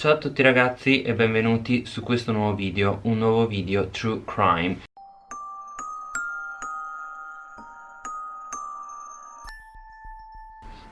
Ciao a tutti ragazzi e benvenuti su questo nuovo video, un nuovo video True Crime.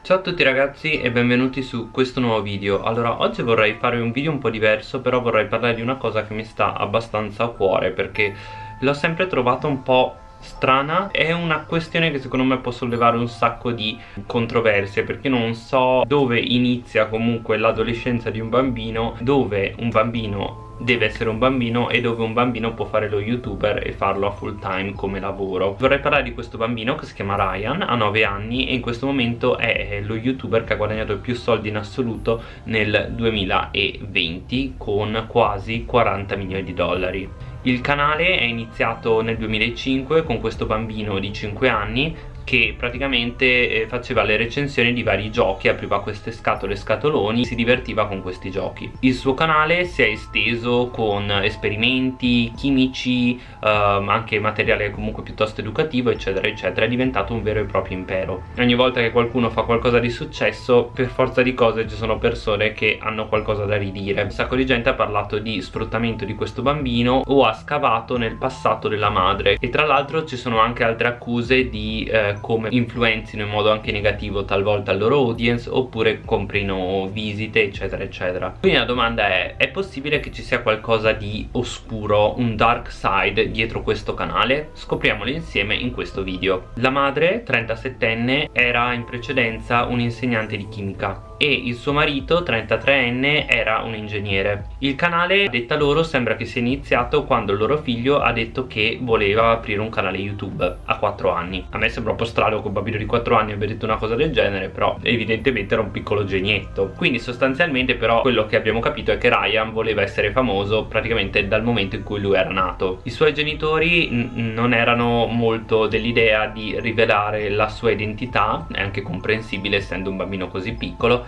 Ciao a tutti ragazzi e benvenuti su questo nuovo video. Allora oggi vorrei fare un video un po' diverso però vorrei parlare di una cosa che mi sta abbastanza a cuore perché l'ho sempre trovata un po' strana. È una questione che secondo me può sollevare un sacco di controversie perché non so dove inizia comunque l'adolescenza di un bambino dove un bambino deve essere un bambino e dove un bambino può fare lo youtuber e farlo a full time come lavoro. Vorrei parlare di questo bambino che si chiama Ryan ha 9 anni e in questo momento è lo youtuber che ha guadagnato più soldi in assoluto nel 2020 con quasi 40 milioni di dollari il canale è iniziato nel 2005 con questo bambino di 5 anni che praticamente eh, faceva le recensioni di vari giochi, apriva queste scatole scatoloni, si divertiva con questi giochi. Il suo canale si è esteso con esperimenti chimici, ehm, anche materiale comunque piuttosto educativo, eccetera, eccetera, è diventato un vero e proprio impero. Ogni volta che qualcuno fa qualcosa di successo, per forza di cose ci sono persone che hanno qualcosa da ridire. Un sacco di gente ha parlato di sfruttamento di questo bambino o ha scavato nel passato della madre e tra l'altro ci sono anche altre accuse di eh, come influenzino in modo anche negativo talvolta il loro audience oppure comprino visite eccetera eccetera. Quindi la domanda è è possibile che ci sia qualcosa di oscuro un dark side dietro questo canale? scopriamolo insieme in questo video. La madre 37enne era in precedenza un'insegnante di chimica e il suo marito 33enne era un ingegnere. Il canale detta loro sembra che sia iniziato quando il loro figlio ha detto che voleva aprire un canale youtube a 4 anni. A me sembra un po' strano che un bambino di 4 anni abbia detto una cosa del genere però evidentemente era un piccolo genietto. Quindi sostanzialmente però quello che abbiamo capito è che Ryan voleva essere famoso praticamente dal momento in cui lui era nato. I suoi genitori non erano molto dell'idea di rivelare la sua identità è anche comprensibile essendo un bambino così piccolo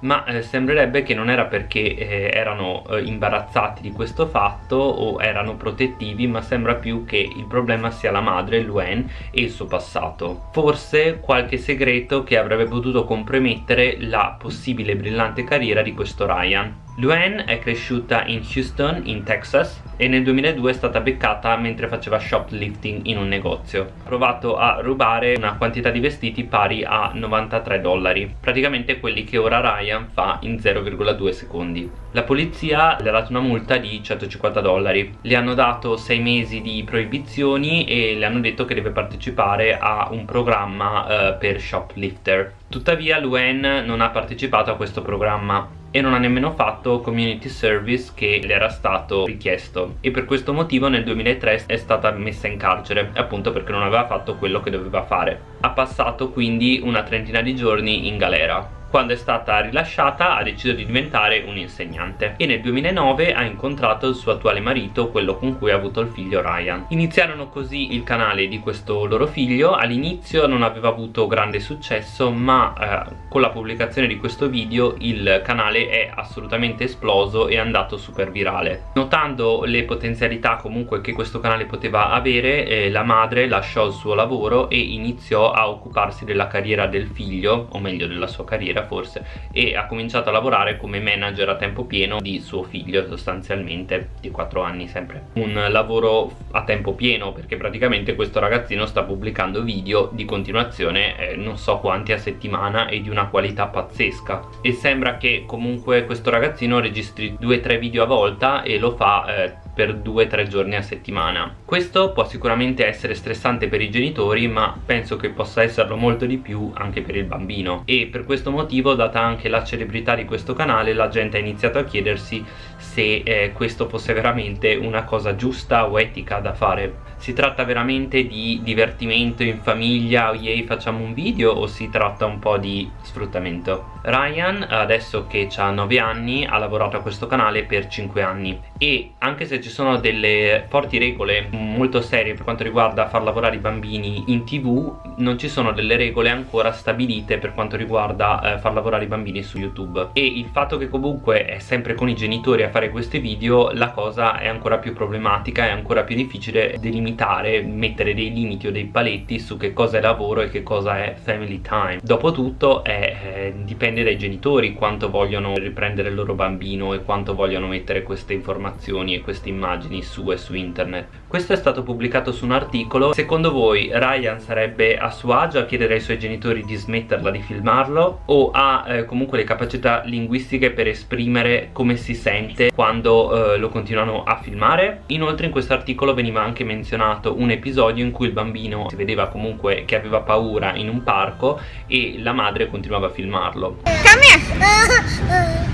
ma eh, sembrerebbe che non era perché eh, erano eh, imbarazzati di questo fatto o erano protettivi ma sembra più che il problema sia la madre, Luen e il suo passato forse qualche segreto che avrebbe potuto compromettere la possibile brillante carriera di questo Ryan Luann è cresciuta in Houston, in Texas e nel 2002 è stata beccata mentre faceva shoplifting in un negozio. Ha provato a rubare una quantità di vestiti pari a 93 dollari, praticamente quelli che ora Ryan fa in 0,2 secondi. La polizia le ha dato una multa di 150 dollari, le hanno dato 6 mesi di proibizioni e le hanno detto che deve partecipare a un programma eh, per shoplifter. Tuttavia Luann non ha partecipato a questo programma e non ha nemmeno fatto community service che le era stato richiesto e per questo motivo nel 2003 è stata messa in carcere appunto perché non aveva fatto quello che doveva fare ha passato quindi una trentina di giorni in galera quando è stata rilasciata ha deciso di diventare un insegnante e nel 2009 ha incontrato il suo attuale marito, quello con cui ha avuto il figlio Ryan. Iniziarono così il canale di questo loro figlio, all'inizio non aveva avuto grande successo ma eh, con la pubblicazione di questo video il canale è assolutamente esploso e è andato super virale. Notando le potenzialità comunque che questo canale poteva avere, eh, la madre lasciò il suo lavoro e iniziò a occuparsi della carriera del figlio, o meglio della sua carriera forse e ha cominciato a lavorare come manager a tempo pieno di suo figlio sostanzialmente di 4 anni sempre. Un lavoro a tempo pieno perché praticamente questo ragazzino sta pubblicando video di continuazione eh, non so quanti a settimana e di una qualità pazzesca. E sembra che comunque questo ragazzino registri 2-3 video a volta e lo fa eh, per 2-3 giorni a settimana. Questo può sicuramente essere stressante per i genitori ma penso che possa esserlo molto di più anche per il bambino. E per questo motivo data anche la celebrità di questo canale la gente ha iniziato a chiedersi se eh, questo fosse veramente una cosa giusta o etica da fare si tratta veramente di divertimento in famiglia oh yay facciamo un video o si tratta un po' di sfruttamento? Ryan adesso che ha 9 anni ha lavorato a questo canale per 5 anni. E anche se ci sono delle forti regole molto serie per quanto riguarda far lavorare i bambini in tv non ci sono delle regole ancora stabilite per quanto riguarda eh, far lavorare i bambini su youtube. E il fatto che comunque è sempre con i genitori a fare questi video la cosa è ancora più problematica è ancora più difficile delimitare mettere dei limiti o dei paletti su che cosa è lavoro e che cosa è family time. Dopotutto è, eh, dipende dai genitori quanto vogliono riprendere il loro bambino e quanto vogliono mettere queste informazioni e queste immagini su e su internet. Questo è stato pubblicato su un articolo. Secondo voi Ryan sarebbe a suo agio a chiedere ai suoi genitori di smetterla di filmarlo o ha eh, comunque le capacità linguistiche per esprimere come si sente quando eh, lo continuano a filmare? Inoltre in questo articolo veniva anche menzionato un episodio in cui il bambino si vedeva comunque che aveva paura in un parco e la madre continuava a filmarlo Come here!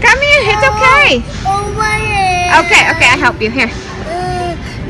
Come here, it's okay! Okay, okay, I help you, here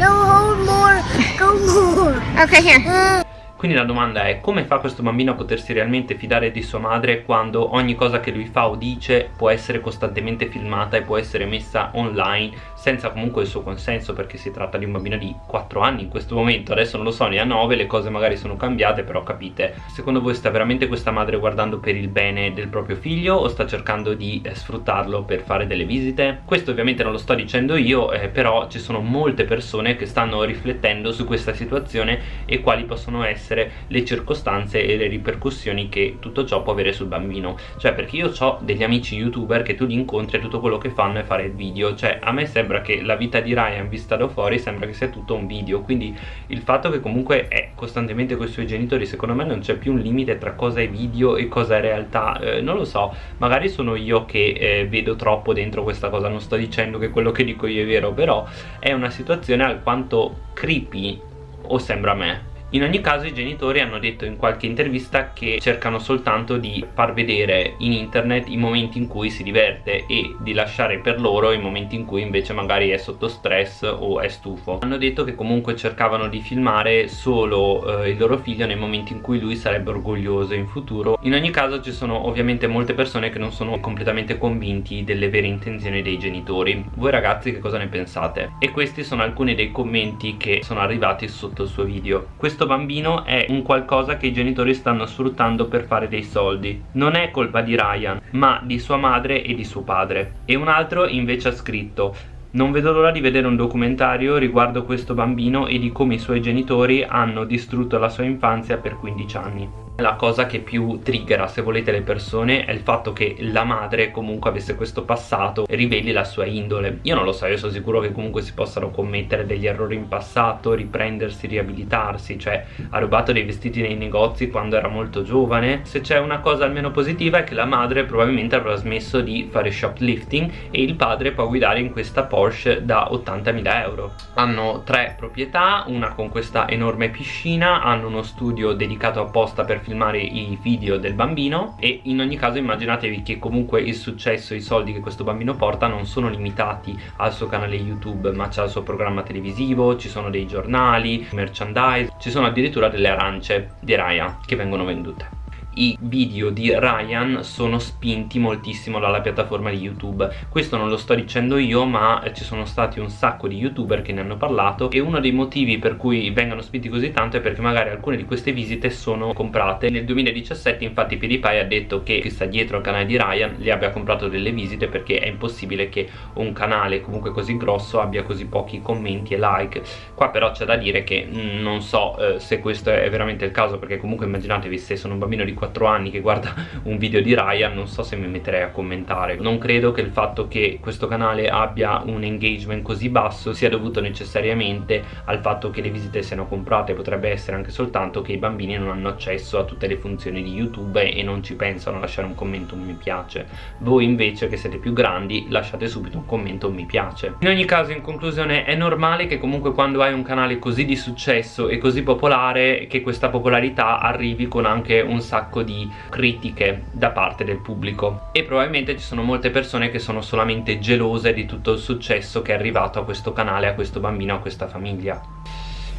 No, hold more. Go more. Okay, here Quindi la domanda è come fa questo bambino a potersi realmente fidare di sua madre quando ogni cosa che lui fa o dice può essere costantemente filmata e può essere messa online senza comunque il suo consenso? Perché si tratta di un bambino di 4 anni in questo momento. Adesso non lo so ne ha 9 le cose magari sono cambiate però capite secondo voi sta veramente questa madre guardando per il bene del proprio figlio o sta cercando di eh, sfruttarlo per fare delle visite? Questo ovviamente non lo sto dicendo io eh, però ci sono molte persone che stanno riflettendo su questa situazione e quali possono essere le circostanze e le ripercussioni che tutto ciò può avere sul bambino. Cioè perché io ho degli amici youtuber che tu li incontri e tutto quello che fanno è fare il video. Cioè a me sembra che la vita di Ryan vista da fuori sembra che sia tutto un video. Quindi il fatto che comunque è costantemente con i suoi genitori secondo me non c'è più un limite tra cosa è video e cosa è realtà. Eh, non lo so. Magari sono io che eh, vedo troppo dentro questa cosa. Non sto dicendo che quello che dico io è vero però è una situazione alquanto creepy o sembra a me in ogni caso i genitori hanno detto in qualche intervista che cercano soltanto di far vedere in internet i momenti in cui si diverte e di lasciare per loro i momenti in cui invece magari è sotto stress o è stufo. Hanno detto che comunque cercavano di filmare solo eh, il loro figlio nei momenti in cui lui sarebbe orgoglioso in futuro. In ogni caso ci sono ovviamente molte persone che non sono completamente convinti delle vere intenzioni dei genitori. Voi ragazzi che cosa ne pensate? E questi sono alcuni dei commenti che sono arrivati sotto il suo video. Questo questo bambino è un qualcosa che i genitori stanno sfruttando per fare dei soldi. Non è colpa di Ryan ma di sua madre e di suo padre. E un altro invece ha scritto non vedo l'ora di vedere un documentario riguardo questo bambino e di come i suoi genitori hanno distrutto la sua infanzia per 15 anni la cosa che più triggera se volete le persone è il fatto che la madre comunque avesse questo passato e riveli la sua indole. Io non lo so, io sono sicuro che comunque si possano commettere degli errori in passato riprendersi, riabilitarsi cioè ha rubato dei vestiti nei negozi quando era molto giovane. Se c'è una cosa almeno positiva è che la madre probabilmente avrà smesso di fare shoplifting e il padre può guidare in questa Porsche da 80.000 euro. Hanno tre proprietà, una con questa enorme piscina hanno uno studio dedicato apposta per filmare i video del bambino e in ogni caso immaginatevi che comunque il successo, i soldi che questo bambino porta non sono limitati al suo canale YouTube ma c'è il suo programma televisivo, ci sono dei giornali, merchandise, ci sono addirittura delle arance di Raya che vengono vendute i video di Ryan sono spinti moltissimo dalla piattaforma di YouTube. Questo non lo sto dicendo io ma ci sono stati un sacco di youtuber che ne hanno parlato e uno dei motivi per cui vengono spinti così tanto è perché magari alcune di queste visite sono comprate. Nel 2017 infatti PewDiePie ha detto che chi sta dietro al canale di Ryan gli abbia comprato delle visite perché è impossibile che un canale comunque così grosso abbia così pochi commenti e like. Qua però c'è da dire che mm, non so eh, se questo è veramente il caso perché comunque immaginatevi se sono un bambino di 4 anni che guarda un video di Ryan non so se mi metterei a commentare. Non credo che il fatto che questo canale abbia un engagement così basso sia dovuto necessariamente al fatto che le visite siano comprate. Potrebbe essere anche soltanto che i bambini non hanno accesso a tutte le funzioni di YouTube e non ci pensano a lasciare un commento un mi piace. Voi invece che siete più grandi lasciate subito un commento un mi piace. In ogni caso in conclusione è normale che comunque quando hai un canale così di successo e così popolare che questa popolarità arrivi con anche un sacco sacco di critiche da parte del pubblico. E probabilmente ci sono molte persone che sono solamente gelose di tutto il successo che è arrivato a questo canale, a questo bambino, a questa famiglia.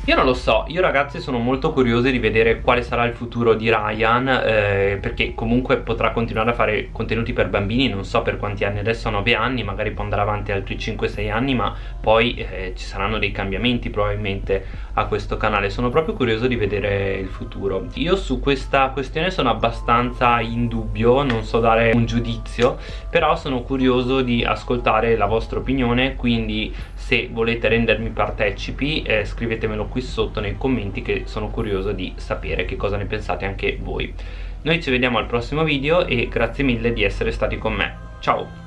Io non lo so, io ragazzi sono molto curioso di vedere quale sarà il futuro di Ryan eh, perché comunque potrà continuare a fare contenuti per bambini, non so per quanti anni, adesso ha 9 anni, magari può andare avanti altri 5-6 anni ma poi eh, ci saranno dei cambiamenti probabilmente a questo canale, sono proprio curioso di vedere il futuro. Io su questa questione sono abbastanza in dubbio, non so dare un giudizio, però sono curioso di ascoltare la vostra opinione, quindi se volete rendermi partecipi eh, scrivetemelo qui sotto nei commenti che sono curioso di sapere che cosa ne pensate anche voi. Noi ci vediamo al prossimo video e grazie mille di essere stati con me. Ciao